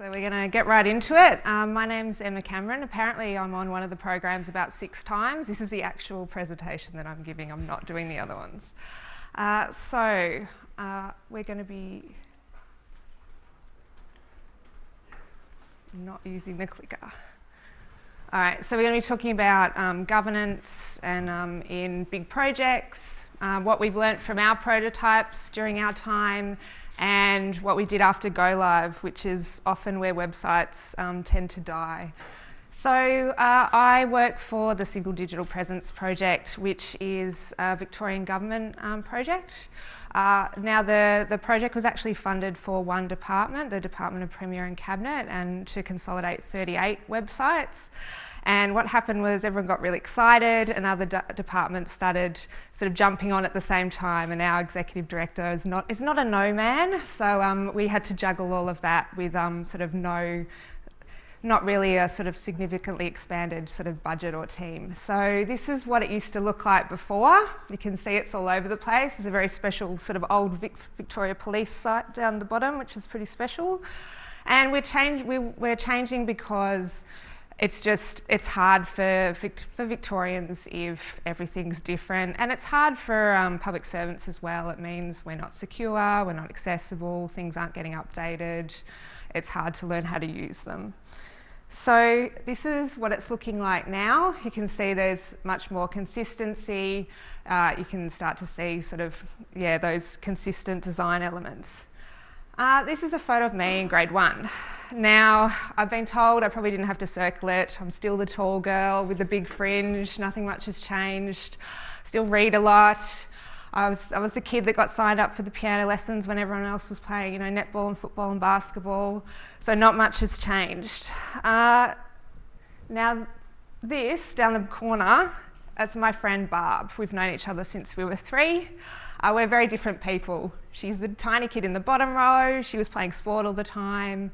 So we're going to get right into it. Um, my name's Emma Cameron. Apparently I'm on one of the programs about six times. This is the actual presentation that I'm giving. I'm not doing the other ones. Uh, so uh, we're going to be not using the clicker. All right, so we're going to be talking about um, governance and um, in big projects, uh, what we've learnt from our prototypes during our time, and what we did after go live, which is often where websites um, tend to die. So uh, I work for the Single Digital Presence Project, which is a Victorian government um, project. Uh, now the, the project was actually funded for one department, the Department of Premier and Cabinet, and to consolidate 38 websites. And what happened was everyone got really excited and other departments started sort of jumping on at the same time and our executive director is not, is not a no man. So um, we had to juggle all of that with um, sort of no not really a sort of significantly expanded sort of budget or team. So this is what it used to look like before. You can see it's all over the place. There's a very special sort of old Vic Victoria Police site down the bottom, which is pretty special. And we're, change, we, we're changing because it's just, it's hard for, for Victorians if everything's different. And it's hard for um, public servants as well. It means we're not secure, we're not accessible, things aren't getting updated. It's hard to learn how to use them. So this is what it's looking like now. You can see there's much more consistency. Uh, you can start to see sort of, yeah, those consistent design elements. Uh, this is a photo of me in grade one. Now, I've been told I probably didn't have to circle it. I'm still the tall girl with the big fringe. Nothing much has changed. Still read a lot. I was, I was the kid that got signed up for the piano lessons when everyone else was playing, you know, netball and football and basketball. So not much has changed. Uh, now, this down the corner, that's my friend Barb. We've known each other since we were three. Uh, we're very different people. She's the tiny kid in the bottom row. She was playing sport all the time.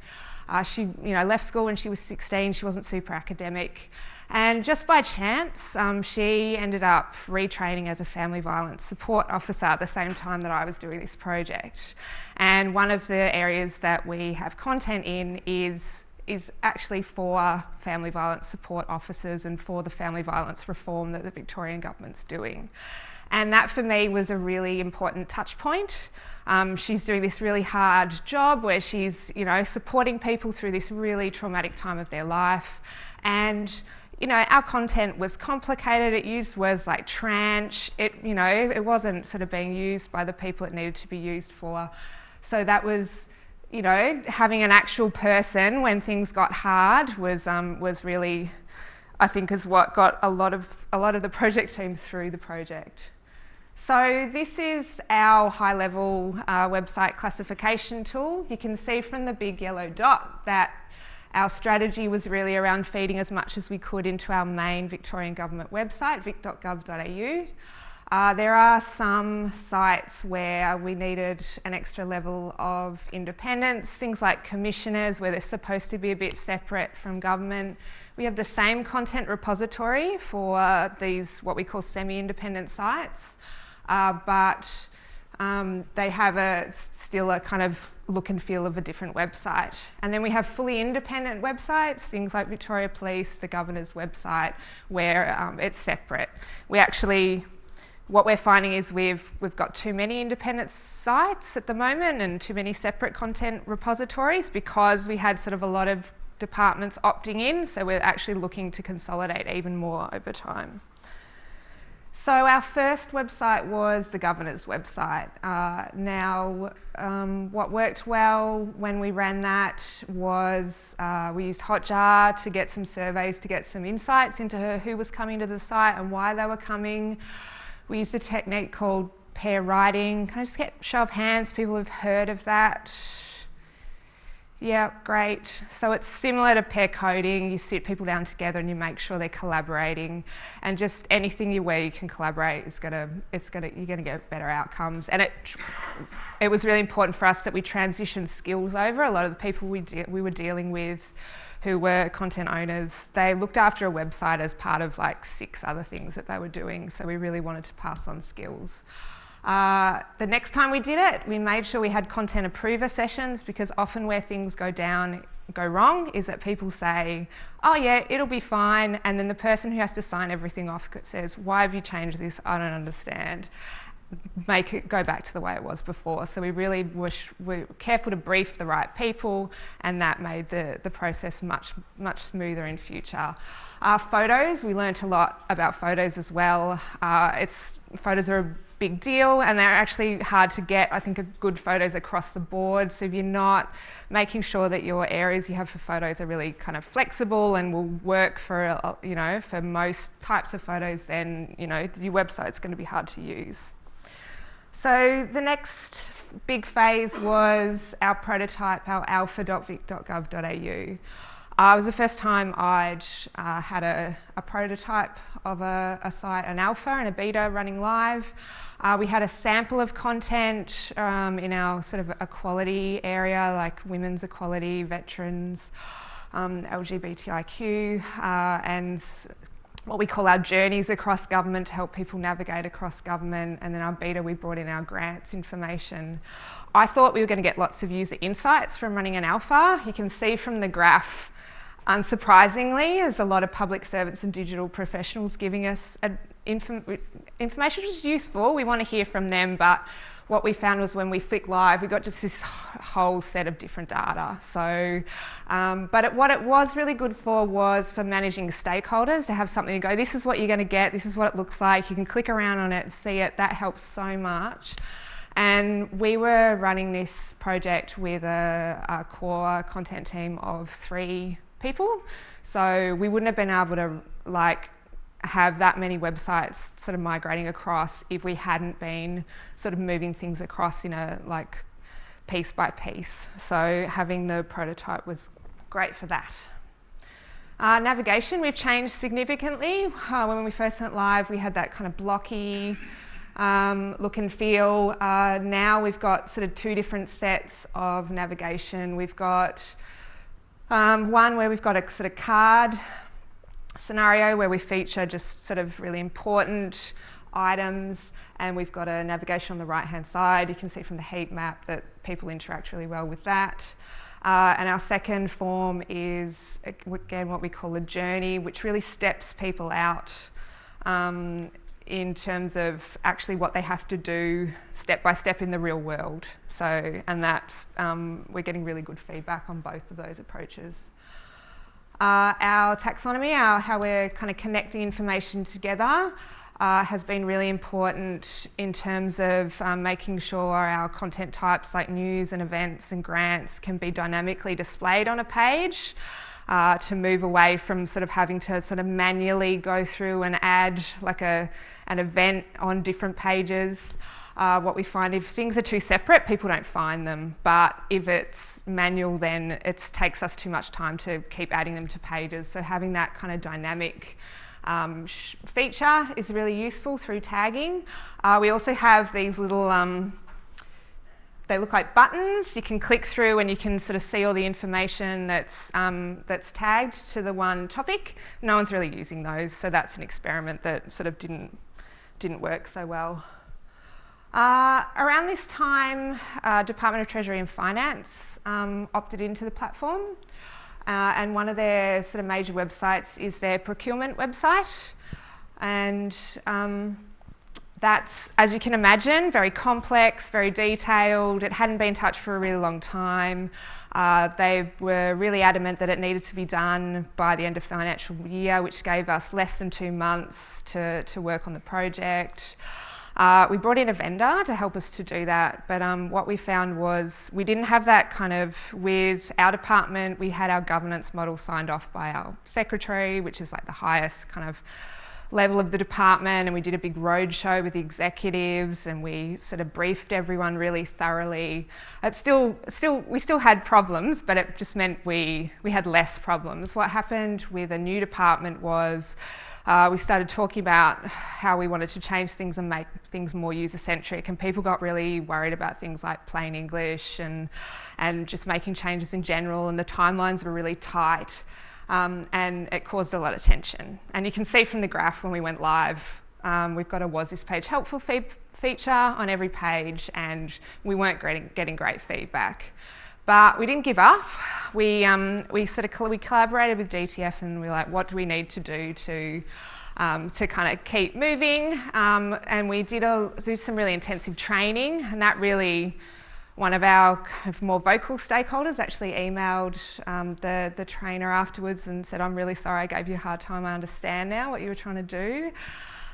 Uh, she you know, left school when she was 16. She wasn't super academic. And just by chance, um, she ended up retraining as a family violence support officer at the same time that I was doing this project. And one of the areas that we have content in is is actually for family violence support officers and for the family violence reform that the Victorian government's doing. And that for me was a really important touch point. Um, she's doing this really hard job where she's, you know, supporting people through this really traumatic time of their life. And you know, our content was complicated. It used words like tranche. It, you know, it wasn't sort of being used by the people it needed to be used for. So that was, you know, having an actual person when things got hard was um, was really, I think, is what got a lot of a lot of the project team through the project. So this is our high-level uh, website classification tool. You can see from the big yellow dot that our strategy was really around feeding as much as we could into our main Victorian Government website, vic.gov.au. Uh, there are some sites where we needed an extra level of independence, things like commissioners where they're supposed to be a bit separate from government. We have the same content repository for these what we call semi-independent sites, uh, but um, they have a still a kind of look and feel of a different website. And then we have fully independent websites, things like Victoria Police, the governor's website, where um, it's separate. We actually, what we're finding is we've, we've got too many independent sites at the moment and too many separate content repositories because we had sort of a lot of departments opting in, so we're actually looking to consolidate even more over time. So our first website was the governor's website. Uh, now, um, what worked well when we ran that was uh, we used Hotjar to get some surveys to get some insights into who was coming to the site and why they were coming. We used a technique called pair writing. Can I just get show of hands, people who've heard of that? Yeah, great. So it's similar to pair coding. You sit people down together and you make sure they're collaborating. And just anything you where you can collaborate is gonna, it's gonna, you're gonna get better outcomes. And it, it was really important for us that we transitioned skills over. A lot of the people we, we were dealing with who were content owners, they looked after a website as part of like six other things that they were doing. So we really wanted to pass on skills. Uh, the next time we did it, we made sure we had content approver sessions because often where things go down go wrong is that people say, oh yeah, it'll be fine. And then the person who has to sign everything off says, why have you changed this? I don't understand. Make it go back to the way it was before. So we really wish we were careful to brief the right people and that made the, the process much, much smoother in future. Uh, photos, we learnt a lot about photos as well. Uh, it's, photos are big deal and they're actually hard to get, I think, good photos across the board. So if you're not making sure that your areas you have for photos are really kind of flexible and will work for, you know, for most types of photos, then, you know, your website's going to be hard to use. So the next big phase was our prototype, our alpha.vic.gov.au. Uh, it was the first time I'd uh, had a, a, prototype of a, a, site, an alpha and a beta running live. Uh, we had a sample of content um, in our sort of equality area, like women's equality, veterans, um, LGBTIQ, uh, and what we call our journeys across government to help people navigate across government. And then our beta, we brought in our grants information. I thought we were going to get lots of user insights from running an alpha. You can see from the graph Unsurprisingly, there's a lot of public servants and digital professionals giving us inform information which is useful. We want to hear from them, but what we found was when we flick live, we got just this whole set of different data. So, um, but it, what it was really good for was for managing stakeholders to have something to go, this is what you're going to get, this is what it looks like, you can click around on it and see it, that helps so much. And we were running this project with a, a core content team of three people. So we wouldn't have been able to like have that many websites sort of migrating across if we hadn't been sort of moving things across in a like piece by piece. So having the prototype was great for that. Uh, navigation, we've changed significantly. Uh, when we first went live, we had that kind of blocky um, look and feel. Uh, now we've got sort of two different sets of navigation. We've got um, one where we've got a sort of card scenario where we feature just sort of really important items and we've got a navigation on the right hand side. You can see from the heat map that people interact really well with that. Uh, and our second form is again what we call a journey, which really steps people out um, in terms of actually what they have to do step by step in the real world. So, and that's, um, we're getting really good feedback on both of those approaches. Uh, our taxonomy, our, how we're kind of connecting information together, uh, has been really important in terms of um, making sure our content types like news and events and grants can be dynamically displayed on a page uh, to move away from sort of having to sort of manually go through and add like a, an event on different pages. Uh, what we find if things are too separate, people don't find them. But if it's manual, then it takes us too much time to keep adding them to pages. So having that kind of dynamic um, feature is really useful through tagging. Uh, we also have these little um, they look like buttons. You can click through and you can sort of see all the information that's, um, that's tagged to the one topic. No one's really using those, so that's an experiment that sort of didn't, didn't work so well. Uh, around this time, uh, Department of Treasury and Finance um, opted into the platform. Uh, and one of their sort of major websites is their procurement website. And um, that's, as you can imagine, very complex, very detailed. It hadn't been touched for a really long time. Uh, they were really adamant that it needed to be done by the end of financial year, which gave us less than two months to, to work on the project. Uh, we brought in a vendor to help us to do that, but um, what we found was we didn't have that kind of with our department. We had our governance model signed off by our secretary, which is like the highest kind of level of the department and we did a big roadshow with the executives and we sort of briefed everyone really thoroughly. It still, still, we still had problems, but it just meant we, we had less problems. What happened with a new department was uh, we started talking about how we wanted to change things and make things more user-centric and people got really worried about things like plain English and, and just making changes in general and the timelines were really tight um, and it caused a lot of tension. And you can see from the graph when we went live, um, we've got a was this page helpful fe feature on every page and we weren't getting, getting great feedback. But we didn't give up. We, um, we sort of we collaborated with DTF and we are like, what do we need to do to um, to kind of keep moving. Um, and we did, a, did some really intensive training and that really, one of our kind of more vocal stakeholders actually emailed um, the, the trainer afterwards and said, I'm really sorry I gave you a hard time, I understand now what you were trying to do.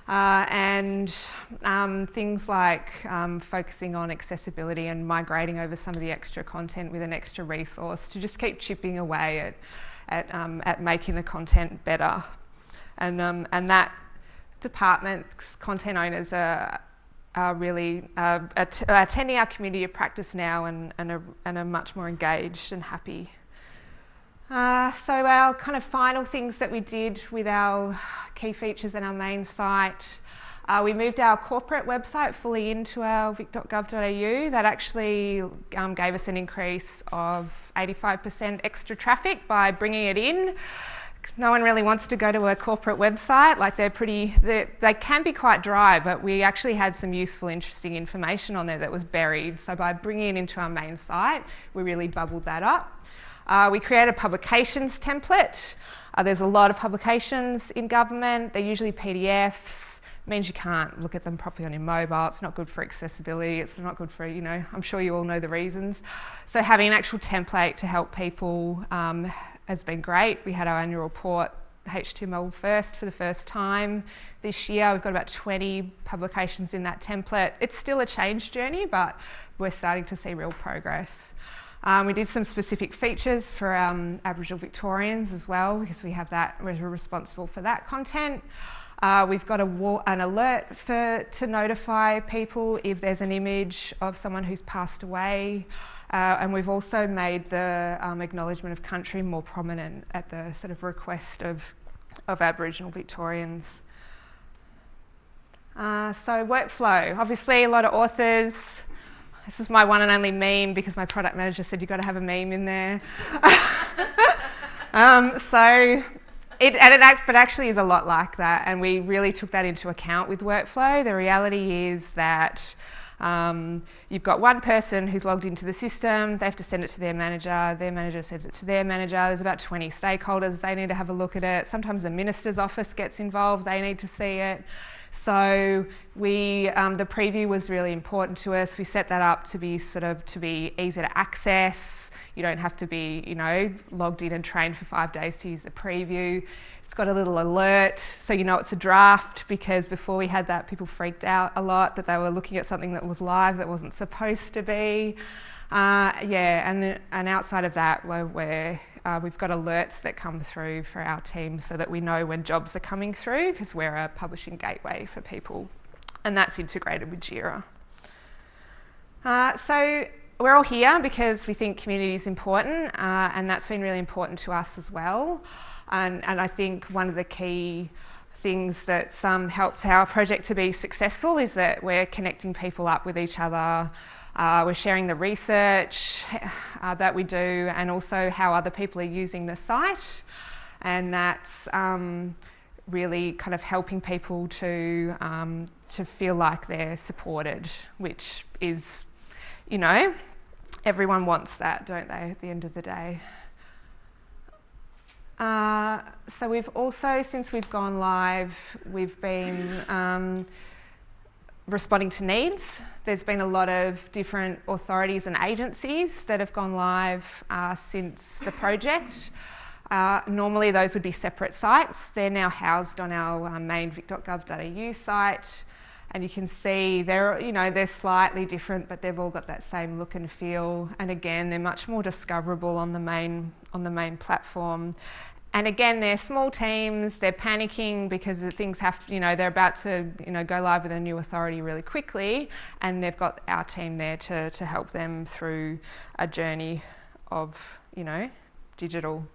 Uh, and um, things like um, focusing on accessibility and migrating over some of the extra content with an extra resource to just keep chipping away at, at, um, at making the content better. And, um, and that department's content owners are, are really uh, att attending our community of practice now and, and, are, and are much more engaged and happy. Uh, so our kind of final things that we did with our key features and our main site, uh, we moved our corporate website fully into our vic.gov.au. That actually um, gave us an increase of 85% extra traffic by bringing it in no one really wants to go to a corporate website. Like they're pretty, they're, they can be quite dry, but we actually had some useful, interesting information on there that was buried. So by bringing it into our main site, we really bubbled that up. Uh, we created a publications template. Uh, there's a lot of publications in government. They're usually PDFs. It means you can't look at them properly on your mobile. It's not good for accessibility. It's not good for, you know, I'm sure you all know the reasons. So having an actual template to help people um, has been great. We had our annual report HTML first for the first time this year. We've got about 20 publications in that template. It's still a change journey, but we're starting to see real progress. Um, we did some specific features for um, Aboriginal Victorians as well, because we have that, we're responsible for that content. Uh, we've got a, an alert for, to notify people if there's an image of someone who's passed away. Uh, and we've also made the um, acknowledgement of country more prominent at the sort of request of, of Aboriginal Victorians. Uh, so workflow, obviously a lot of authors. This is my one and only meme because my product manager said you've got to have a meme in there. um, so it, and it act, but actually is a lot like that and we really took that into account with workflow. The reality is that um, you've got one person who's logged into the system, they have to send it to their manager, their manager sends it to their manager, there's about 20 stakeholders, they need to have a look at it. Sometimes the minister's office gets involved, they need to see it. So we, um, the preview was really important to us. We set that up to be sort of, to be easy to access. You don't have to be, you know, logged in and trained for five days to use the preview. It's got a little alert so you know it's a draft because before we had that people freaked out a lot that they were looking at something that was live that wasn't supposed to be. Uh, yeah, and, and outside of that we're, we're uh, we've got alerts that come through for our team so that we know when jobs are coming through because we're a publishing gateway for people and that's integrated with JIRA. Uh, so we're all here because we think community is important uh, and that's been really important to us as well. And, and I think one of the key things that um, helps our project to be successful is that we're connecting people up with each other, uh, we're sharing the research uh, that we do and also how other people are using the site and that's um, really kind of helping people to, um, to feel like they're supported, which is, you know, everyone wants that, don't they, at the end of the day. Uh, so we've also, since we've gone live, we've been um, responding to needs. There's been a lot of different authorities and agencies that have gone live uh, since the project. Uh, normally those would be separate sites. They're now housed on our uh, main vic.gov.au site and you can see they're, you know, they're slightly different but they've all got that same look and feel and again they're much more discoverable on the main, on the main platform and again, they're small teams, they're panicking because things have, you know, they're about to, you know, go live with a new authority really quickly and they've got our team there to, to help them through a journey of, you know, digital.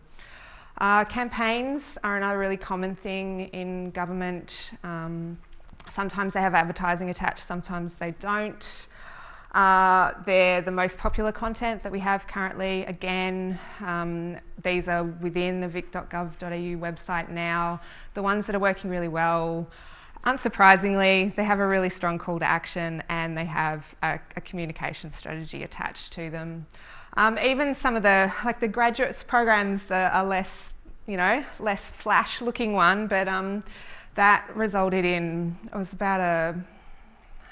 Uh, campaigns are another really common thing in government. Um, sometimes they have advertising attached, sometimes they don't. Uh, they're the most popular content that we have currently. Again, um, these are within the vic.gov.au website now. The ones that are working really well, unsurprisingly, they have a really strong call to action and they have a, a communication strategy attached to them. Um, even some of the, like the graduates programs are, are less, you know, less flash looking one, but um, that resulted in, it was about a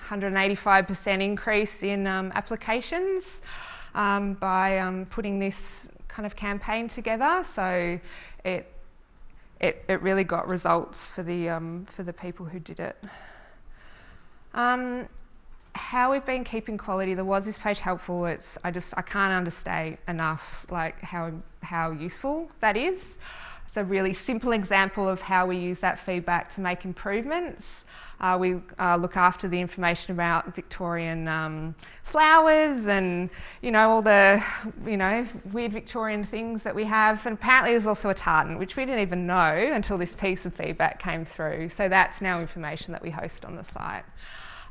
185% increase in um, applications um, by um, putting this kind of campaign together. So it, it, it really got results for the, um, for the people who did it. Um, how we've been keeping quality, the was this page helpful? It's I just I can't understate enough like how how useful that is. It's a really simple example of how we use that feedback to make improvements. Uh, we uh, look after the information about Victorian um, flowers and you know all the you know weird Victorian things that we have. And apparently there's also a tartan, which we didn't even know until this piece of feedback came through. So that's now information that we host on the site.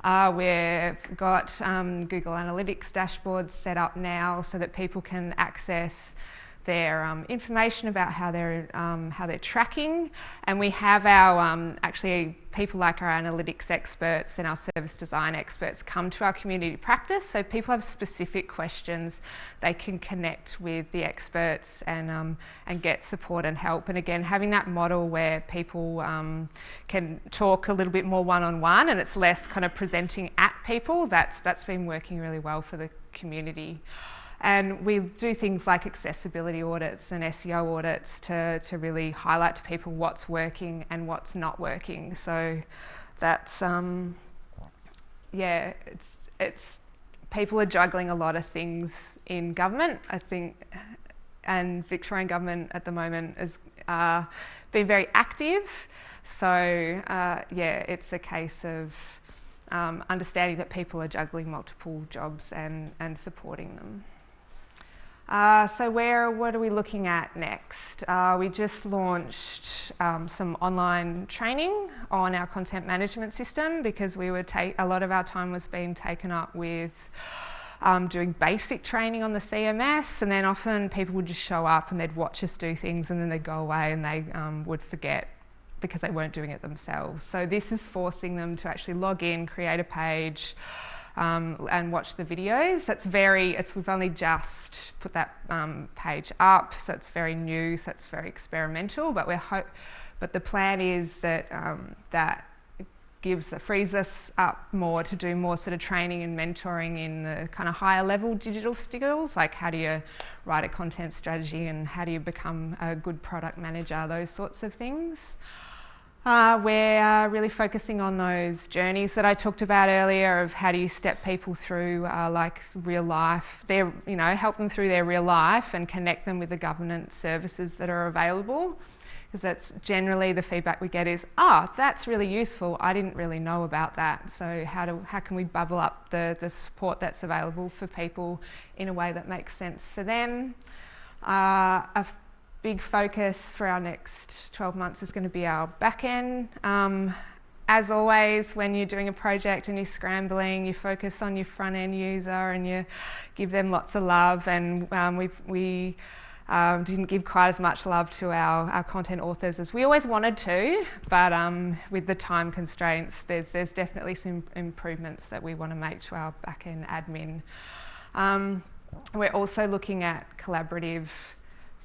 Uh, we've got um, Google Analytics dashboards set up now so that people can access their um, information about how they're, um, how they're tracking. And we have our, um, actually, people like our analytics experts and our service design experts come to our community practice. So people have specific questions, they can connect with the experts and, um, and get support and help. And again, having that model where people um, can talk a little bit more one-on-one -on -one and it's less kind of presenting at people, that's, that's been working really well for the community. And we do things like accessibility audits and SEO audits to, to really highlight to people what's working and what's not working. So that's, um, yeah, it's, it's, people are juggling a lot of things in government, I think, and Victorian government at the moment has uh, been very active. So uh, yeah, it's a case of um, understanding that people are juggling multiple jobs and, and supporting them. Uh, so where, what are we looking at next? Uh, we just launched um, some online training on our content management system because we take, a lot of our time was being taken up with um, doing basic training on the CMS and then often people would just show up and they'd watch us do things and then they'd go away and they um, would forget because they weren't doing it themselves. So this is forcing them to actually log in, create a page, um, and watch the videos. That's very, it's, we've only just put that um, page up, so it's very new, so it's very experimental, but we're hope, but the plan is that um, that gives frees us up more to do more sort of training and mentoring in the kind of higher level digital skills, like how do you write a content strategy and how do you become a good product manager, those sorts of things. Uh, we're really focusing on those journeys that I talked about earlier of how do you step people through uh, like real life, their, you know, help them through their real life and connect them with the governance services that are available. Because that's generally the feedback we get is, ah, oh, that's really useful. I didn't really know about that. So how, do, how can we bubble up the, the support that's available for people in a way that makes sense for them? Uh, big focus for our next 12 months is going to be our back end. Um, as always, when you're doing a project and you're scrambling, you focus on your front end user and you give them lots of love. And um, we we um, didn't give quite as much love to our, our content authors as we always wanted to, but um, with the time constraints, there's, there's definitely some improvements that we want to make to our back end admin. Um, we're also looking at collaborative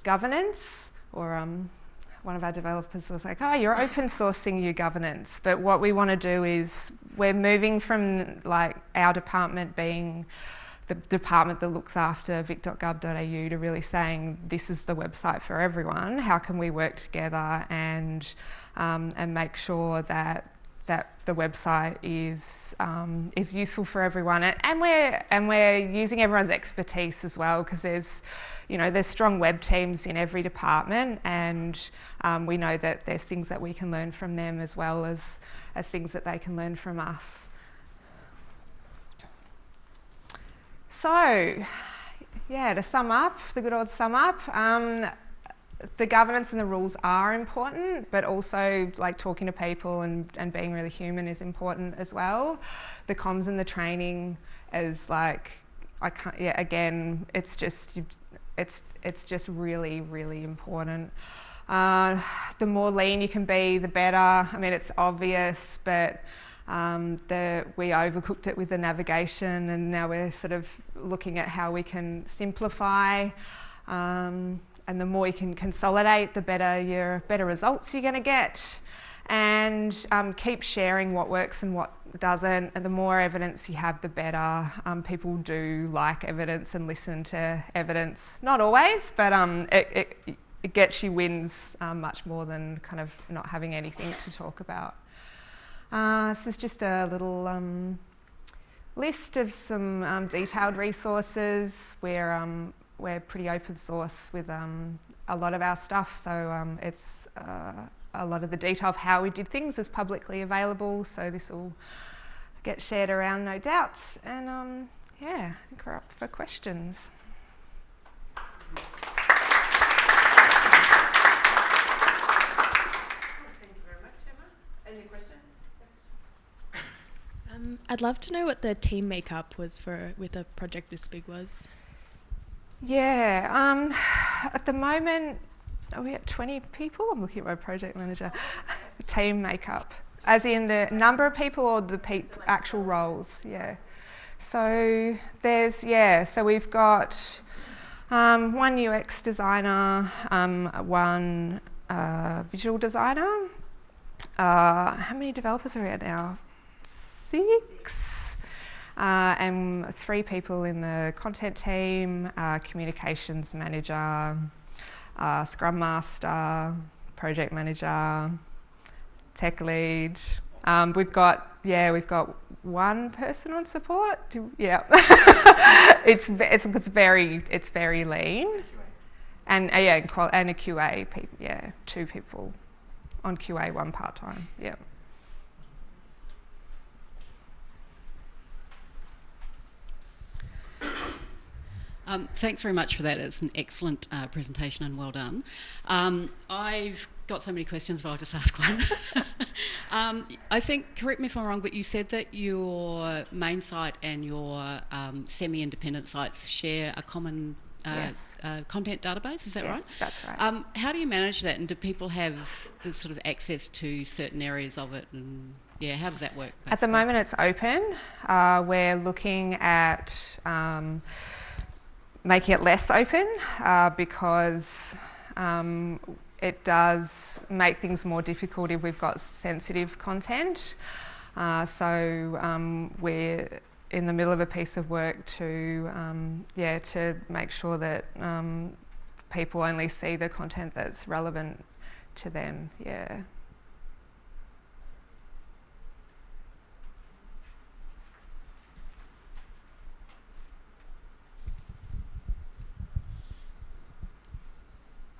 governance or um, one of our developers was like, oh, you're open sourcing your governance. But what we want to do is we're moving from like our department being the department that looks after vic.gov.au to really saying this is the website for everyone. How can we work together and um, and make sure that that the website is um, is useful for everyone, and we're and we're using everyone's expertise as well because there's you know there's strong web teams in every department, and um, we know that there's things that we can learn from them as well as as things that they can learn from us. So, yeah, to sum up, the good old sum up. Um, the governance and the rules are important, but also like talking to people and, and being really human is important as well. The comms and the training is like, I can't, yeah, again, it's just, it's, it's just really, really important. Uh, the more lean you can be, the better. I mean, it's obvious, but Um, the, we overcooked it with the navigation and now we're sort of looking at how we can simplify um, and the more you can consolidate, the better your better results you're going to get. And um, keep sharing what works and what doesn't. And the more evidence you have, the better. Um, people do like evidence and listen to evidence. Not always, but um, it, it, it, gets you wins um, much more than kind of not having anything to talk about. Uh, this is just a little um, list of some um, detailed resources where we're pretty open source with um, a lot of our stuff, so um, it's uh, a lot of the detail of how we did things is publicly available, so this will get shared around, no doubt. And um, yeah, I think we're up for questions. Thank you very much, Emma. Any questions? Um, I'd love to know what the team makeup was for with a project this big was. Yeah, um, at the moment, are we at 20 people? I'm looking at my project manager. Team makeup, as in the number of people or the actual roles, yeah. So there's, yeah, so we've got um, one UX designer, um, one uh, visual designer. Uh, how many developers are we at now? Six? Uh, and three people in the content team, uh, communications manager, uh, scrum master, project manager, tech lead. Um, we've got, yeah, we've got one person on support. Yeah, it's, it's, it's very it's very lean, and uh, yeah, and a QA, yeah, two people on QA, one part time. Yeah. Um, thanks very much for that. It's an excellent uh, presentation and well done. Um, I've got so many questions, but I'll just ask one. um, I think, correct me if I'm wrong, but you said that your main site and your um, semi-independent sites share a common uh, yes. uh, content database, is that yes, right? that's right. Um, how do you manage that and do people have uh, sort of access to certain areas of it and yeah, how does that work? Basically? At the moment it's open. Uh, we're looking at um, making it less open uh, because um, it does make things more difficult if we've got sensitive content. Uh, so um, we're in the middle of a piece of work to, um, yeah, to make sure that um, people only see the content that's relevant to them, yeah.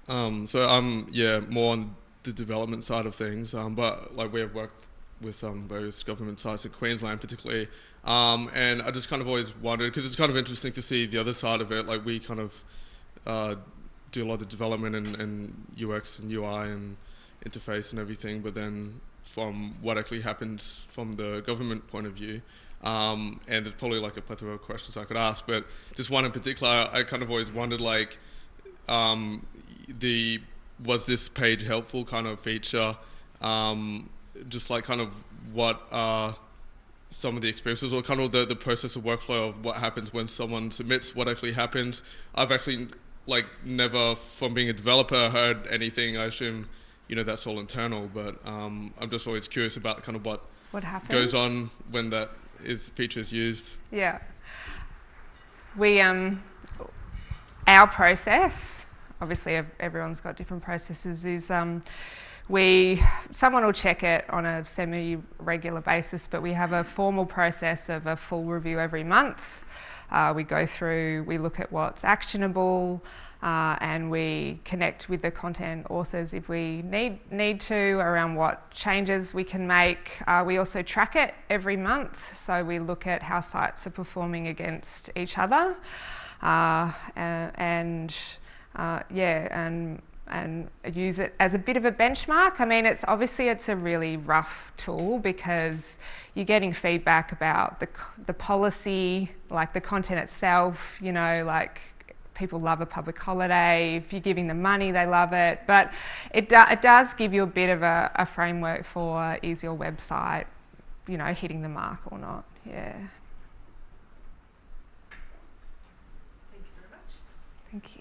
Um, so I'm yeah more on the development side of things, um, but like we have worked with um, various government sites in Queensland particularly, um, and I just kind of always wondered because it's kind of interesting to see the other side of it. Like we kind of uh, do a lot of development and, and UX and UI and interface and everything, but then from what actually happens from the government point of view. Um, and there's probably like a plethora of questions I could ask, but just one in particular, I kind of always wondered like, um, the was this page helpful kind of feature, um, just like kind of what are some of the experiences or kind of the, the process of workflow of what happens when someone submits, what actually happens. I've actually like never from being a developer heard anything. I assume, you know, that's all internal, but um, I'm just always curious about kind of what, what happens? goes on when that is feature is used. Yeah. We, um, our process obviously everyone's got different processes, is um, we, someone will check it on a semi-regular basis, but we have a formal process of a full review every month. Uh, we go through, we look at what's actionable, uh, and we connect with the content authors if we need, need to around what changes we can make. Uh, we also track it every month, so we look at how sites are performing against each other. Uh, and uh, yeah, and and use it as a bit of a benchmark. I mean, it's obviously it's a really rough tool because you're getting feedback about the the policy, like the content itself. You know, like people love a public holiday. If you're giving them money, they love it. But it do, it does give you a bit of a, a framework for is your website you know, hitting the mark or not. Yeah. Thank you very much. Thank you.